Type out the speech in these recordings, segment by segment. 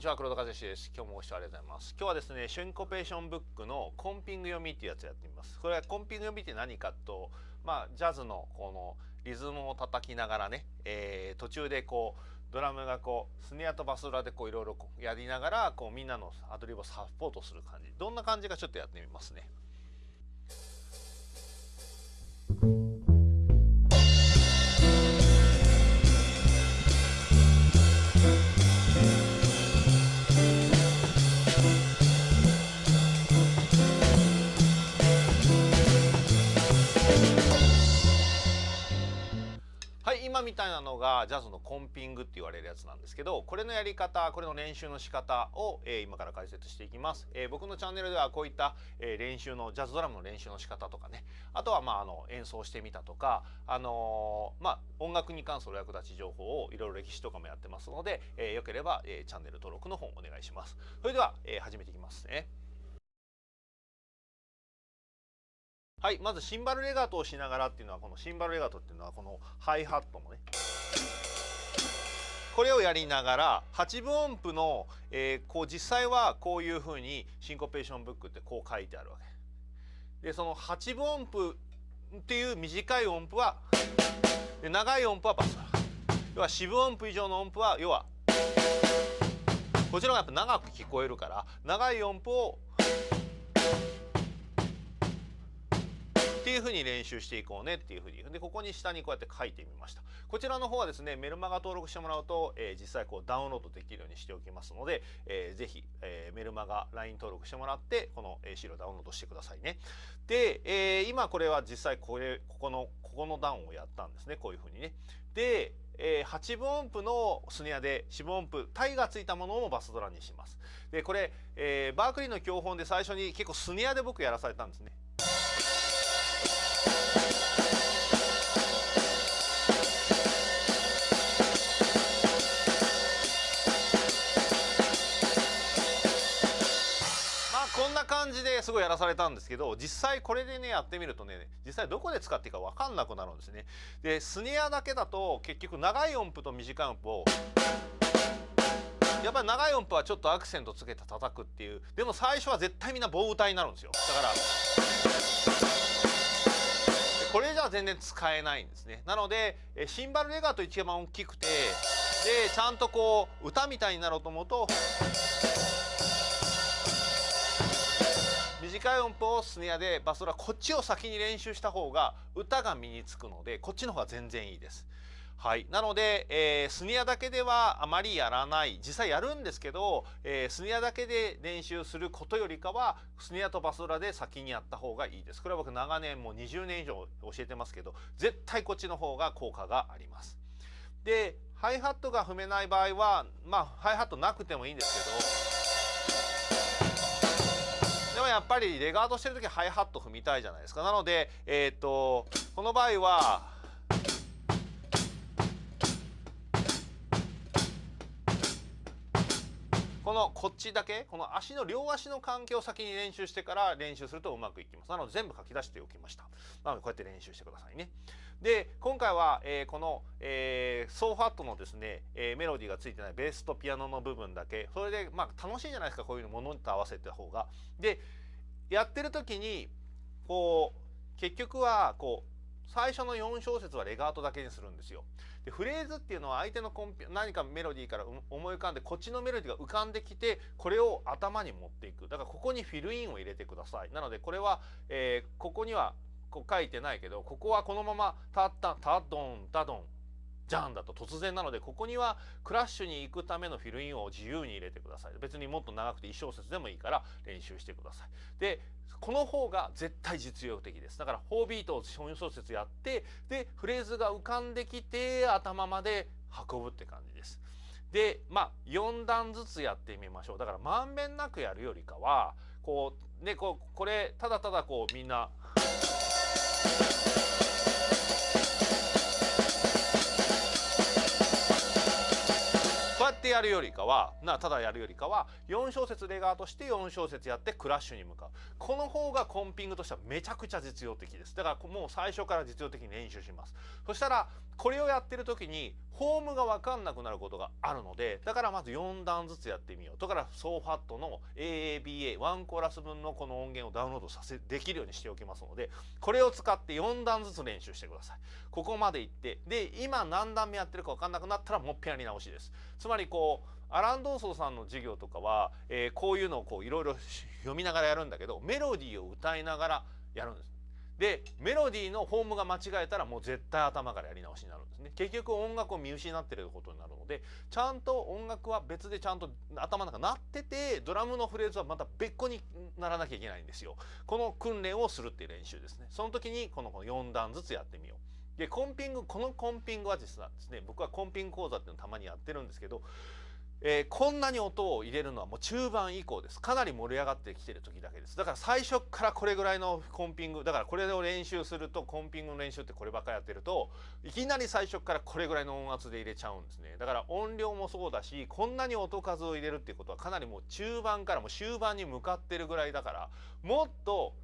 にちは黒田和志です。今日もご視聴ありがとうございます。今日はですねシュンコペーションブックのコンピング読みっていうやつやってみます。これはコンピング読みって何かとまあジャズのこのリズムを叩きながらね、えー、途中でこうドラムがこうスネアとバスドラでこういろいろやりながらこうみんなのアドリブをサポートする感じ。どんな感じかちょっとやってみますね。なのがジャズのコンピングって言われるやつなんですけどこれのやり方これの練習の仕方を、えー、今から解説していきます、えー、僕のチャンネルではこういった、えー、練習のジャズドラムの練習の仕方とかね。あとはまああの演奏してみたとかあのまあ音楽に関する役立ち情報をいろいろ歴史とかもやってますので、えー、よければ、えー、チャンネル登録の方お願いします。それでは、えー、始めていきますね。はいまずシンバルレガートをしながらっていうのはこのシンバルレガートっていうのはこのハイハットもね。これをやりながら8分音符の、えー、こう実際はこういうふうにシンコペーションブックってこう書いてあるわけ。でその8分音符っていう短い音符はで長い音符はバス要は四分音符以上の音符は要はこちらがやっぱ長く聞こえるから長い音符をっていうふうに練習していこうねっていうふうにでここに下にこうやって書いてみました。こちらの方はですねメルマガ登録してもらうと、えー、実際こうダウンロードできるようにしておきますので、えー、ぜひ、えー、メルマガ LINE 登録してもらってこの、資料ダウンロードしてくださいね。で、え今これは実際これここのここの段をやったんですねこういうふうにね。でえー、8分音符のスネアで4分音符タイがついたものをバスドラにします。でこれ、えー、バークリーの教本で最初に結構スネアで僕やらされたんですね。こんな感じですごいやらされたんですけど実際これでねやってみるとね実際どこで使っていいか分かんなくなるんですね。でスネアだけだと結局長い音符と短い音符をやっぱり長い音符はちょっとアクセントつけて叩くっていうでも最初は絶対みんな棒歌になるんですよだからこれじゃ全然使えないんですねなのでシンバルレガート一番大きくてでちゃんとこう歌みたいになろうと思うと短い音符をスネアでバスドラこっちを先に練習した方が歌が身につくのでこっちの方が全然いいです。はい、なので、えー、スニアだけではあまりやらない。実際やるんですけど、えー、スニアだけで練習することよりかはスニアとバスドラで先にやった方がいいです。これは僕長年もう20年以上教えてますけど絶対こっちの方が効果があります。でハイハットが踏めない場合はまあハイハットなくてもいいんですけどでもやっぱりレガードしてる時ハイハット踏みたいじゃないですか。なのでえっ、ー、とこの場合はこのこっちだけこの足の両足の関係を先に練習してから練習するとうまくいきます。なので全部書き出しておきました。なのでこうやって練習してくださいね。で今回は、えー、この、えー、ソーファットのですね、えー、メロディーがついてないベースとピアノの部分だけ。それでまあ楽しいじゃないですかこういうのものと合わせた方が。でやってる時にこう結局はこう最初の4小節はレガートだけにするんですよ。でフレーズっていうのは相手のコンピ何かメロディーから思い浮かんでこっちのメロディーが浮かんできてこれを頭に持っていくだからここにフィルインを入れてくださいなのでこれは、えー、ここにはこう書いてないけどここはこのままタッタタドンタドンジャンだと突然なのでここにはクラッシュに行くためのフィルインを自由に入れてください。別にもっと長くて1小節でもいいから練習してください。でこの方が絶対実用的です。だから4ビートを4小節やってでフレーズが浮かんできて頭まで運ぶって感じです。でまあ4段ずつやってみましょう。だからまんべんなくやるよりかはこうねこうこれただただこうみんなでやるよりかはなただやるよりかは4小節レガートして4小節やってクラッシュに向かう。この方がコンピングとしてはめちゃくちゃ実用的です。だからもう最初から実用的に練習します。そしたらこれをやってる時にフォームが分かんなくなることがあるのでだからまず4段ずつやってみよう。だからソーファットの AABA1 コーラス分のこの音源をダウンロードさせできるようにしておきますのでこれを使って4段ずつ練習してください。ここまでいってで今何段目やってるか分かんなくなったらもっぺんやり直しです。つまりこうこうアラン・ドーソーさんの授業とかは、えー、こういうのをこういろいろ読みながらやるんだけどメロディーを歌いながらやるんです。でメロディーのフォームが間違えたらもう絶対頭からやり直しになるんですね。結局音楽を見失ってることになるのでちゃんと音楽は別でちゃんと頭の中鳴っててドラムのフレーズはまた別個にならなきゃいけないんですよ。この訓練をするっていう練習ですね。その時にこの4段ずつやってみよう。でコンピングこのコンピングは実はですね僕はコンピング講座っていうのをたまにやってるんですけどえー、こんなに音を入れるのはもう中盤以降です。かなり盛り上がってきてる時だけです。だから最初からこれぐらいのコンピングだからこれを練習するとコンピングの練習ってこればっかりやってるといきなり最初からこれぐらいの音圧で入れちゃうんですね。だから音量もそうだしこんなに音数を入れるっていうことはかなりもう中盤からもう終盤に向かってるぐらいだからもっと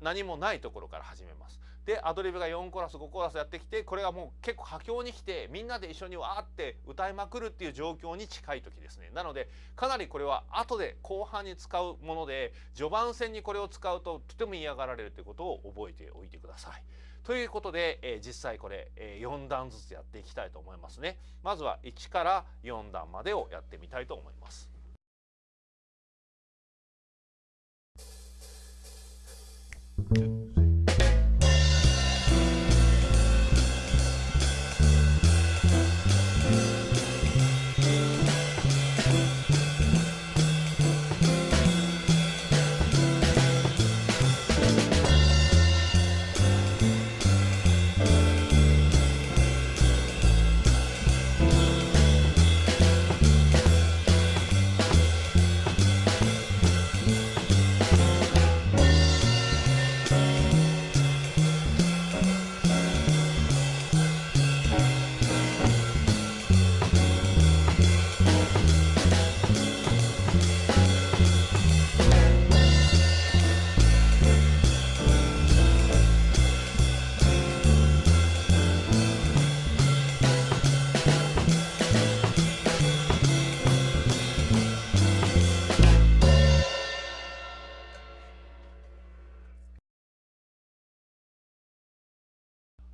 何もないところから始めます。でアドリブが4コラス5コーラスやってきてこれがもう結構佳境に来てみんなで一緒にわーって歌いまくるっていう状況に近い時ですねなのでかなりこれは後で後半に使うもので序盤戦にこれを使うととても嫌がられるということを覚えておいてください。ということで、えー、実際これ、えー、4段ずつやっていきたいと思いますね。まずは1から4段までをやってみたいと思います。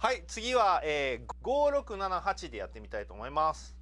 はい次は、えー、5678でやってみたいと思います。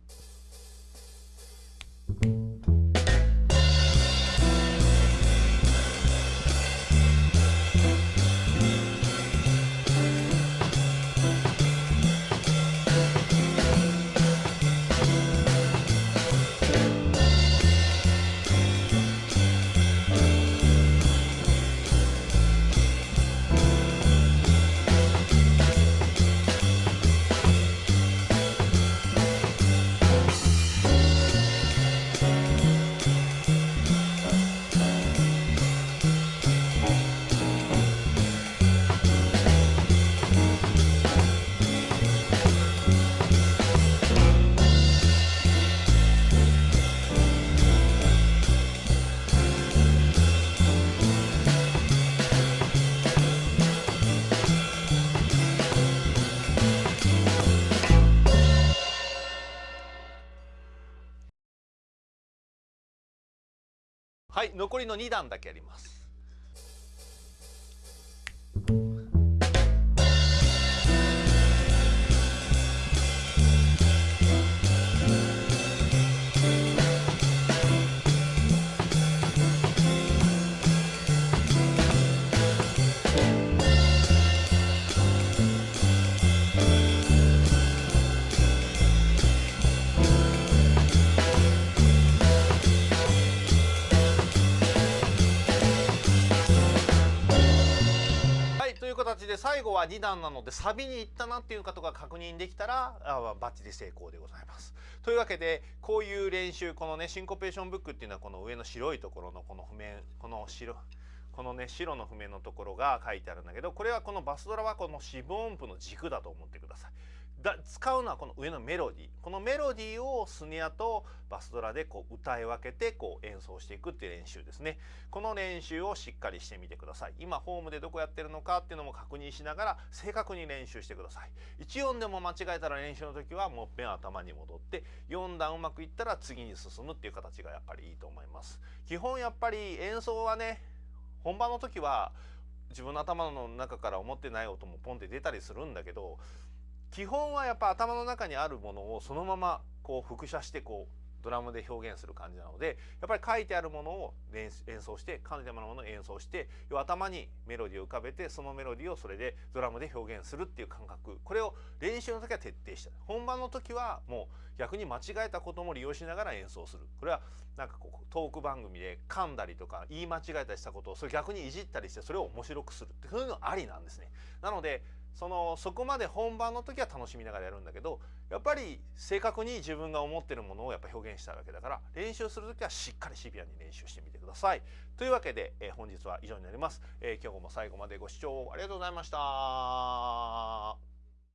はい残りの2段だけあります。で最後は2段なのでサビに行ったなっていうことが確認できたらあバッチリ成功でございます。というわけでこういう練習このねシンコペーションブックっていうのはこの上の白いところのこの譜面この白このね白の譜面のところが書いてあるんだけどこれはこのバスドラはこの四分音符の軸だと思ってください。だ使うのはこの上のメロディー。このメロディーをスネアとバスドラでこう歌い分けてこう演奏していくっていう練習ですね。この練習をしっかりしてみてください。今ホームでどこやってるのかっていうのも確認しながら正確に練習してください。1音でも間違えたら練習の時はもっぺん頭に戻って4段うまくいったら次に進むっていう形がやっぱりいいと思います。基本やっぱり演奏はね本番の時は自分の頭の中から思ってない音もポンって出たりするんだけど基本はやっぱ頭の中にあるものをそのままこう複写してこうドラムで表現する感じなのでやっぱり書いてあるものを演奏して書いてあるものを演奏して要は頭にメロディーを浮かべてそのメロディーをそれでドラムで表現するっていう感覚。これを練習の時は徹底した。本番の時はもう逆に間違えたことも利用しながら演奏する。これはなんかこうトーク番組で噛んだりとか言い間違えたりしたことをそれ逆にいじったりしてそれを面白くするってそういうのありなんですね。なのでそのそこまで本番の時は楽しみながらやるんだけどやっぱり正確に自分が思ってるものをやっぱ表現したいわけだから練習する時はしっかりシビアに練習してみてください。というわけで、えー、本日は以上になります、えー、今日も最後までご視聴ありがとうございました。